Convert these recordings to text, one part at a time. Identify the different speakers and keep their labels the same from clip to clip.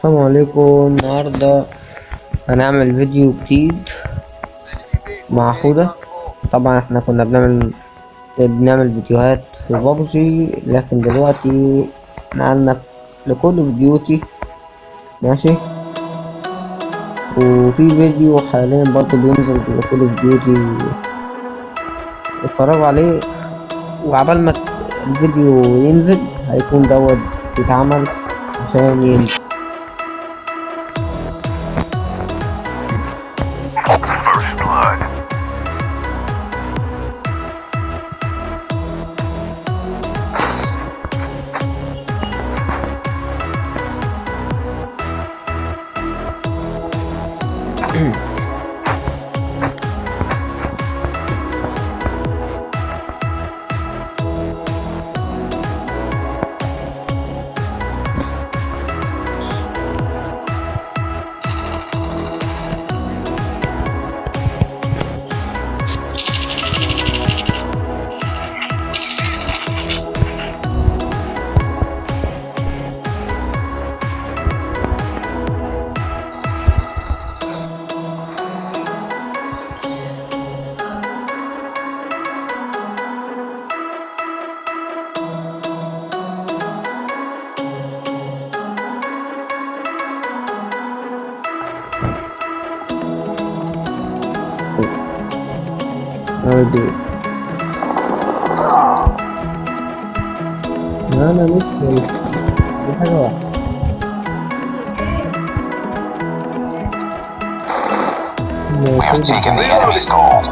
Speaker 1: السلام عليكم. النهاردة هنعمل فيديو جديد مع حودة طبعا إحنا كنا بنعمل بنعمل فيديوهات في بابجي لكن دلوقتي نقلنا لكل اوف ماشي؟ وفي فيديو حاليا برضه بينزل لكل اوف اتفرجوا عليه وعبال ما الفيديو ينزل هيكون دوت بيتعمل عشان ينزل.
Speaker 2: Do
Speaker 1: it. No, no. Get off. No,
Speaker 3: we have taken the enemy's gold.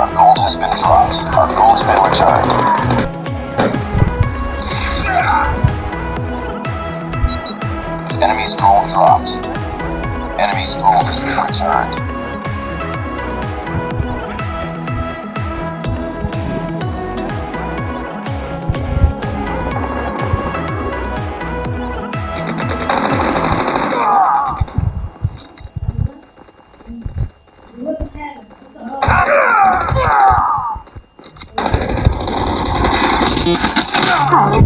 Speaker 3: Our gold has been dropped. Our gold's been returned. The enemy's gold dropped. Enemy's gold has been returned. We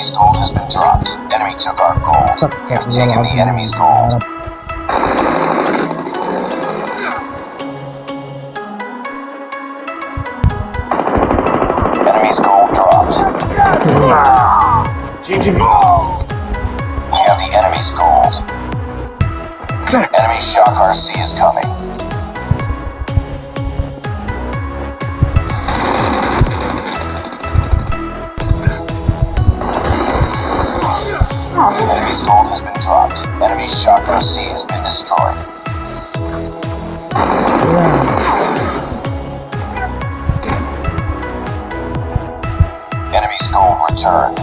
Speaker 3: Enemy's gold has been dropped. Enemy took our gold. We have taken the enemy's gold. Enemy's gold dropped. GG gold! We have the enemy's gold. Enemy shock RC is coming. Has been dropped. Enemy shock RC has been destroyed. Enemy's gold returned.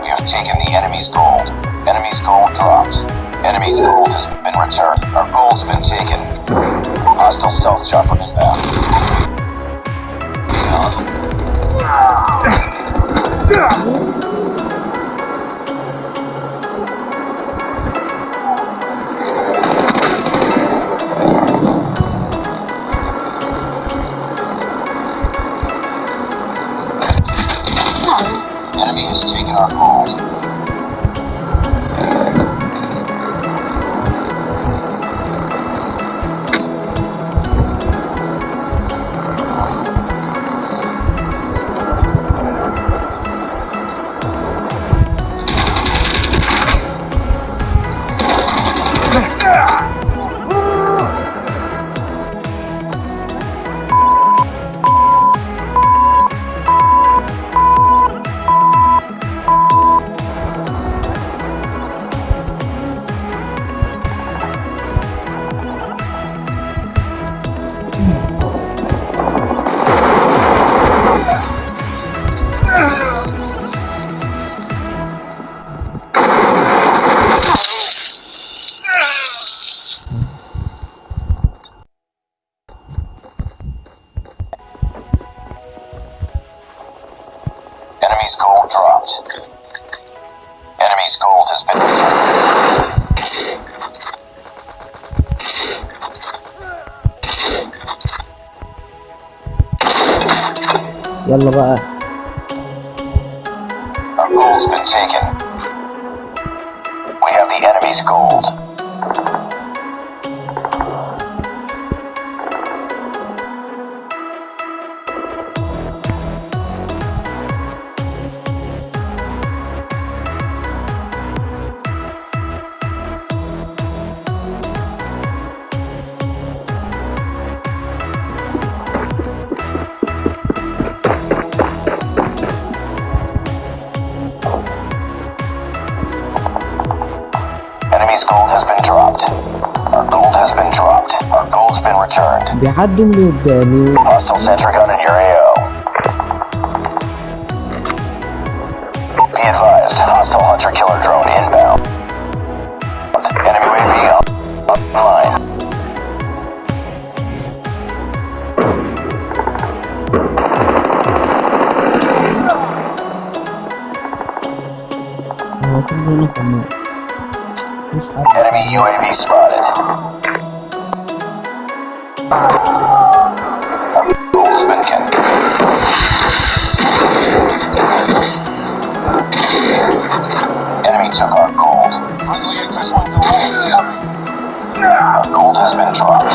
Speaker 3: We have taken the enemy's gold. Enemy's gold dropped. Enemy's gold has been returned. Our gold's been taken. Hostile stealth chopper inbound. Enemy has taken our Enemy's gold dropped. Enemy's gold has been recovered.
Speaker 1: يلا بقى.
Speaker 3: Our gold's been taken. We have the enemy's gold. gold has been dropped. Our gold has been dropped. Our gold's been returned.
Speaker 1: بيعدوا من قدامي
Speaker 3: Hostile sentry gun in your AO. Be advised, hostile hunter killer drone inbound. Enemy UAV online.
Speaker 1: هو كلنا خماس مش عارف
Speaker 3: Enemy UAV spotted. Been kept. Enemy took our gold. Friendly XS1 Goliath is coming. Gold has been dropped.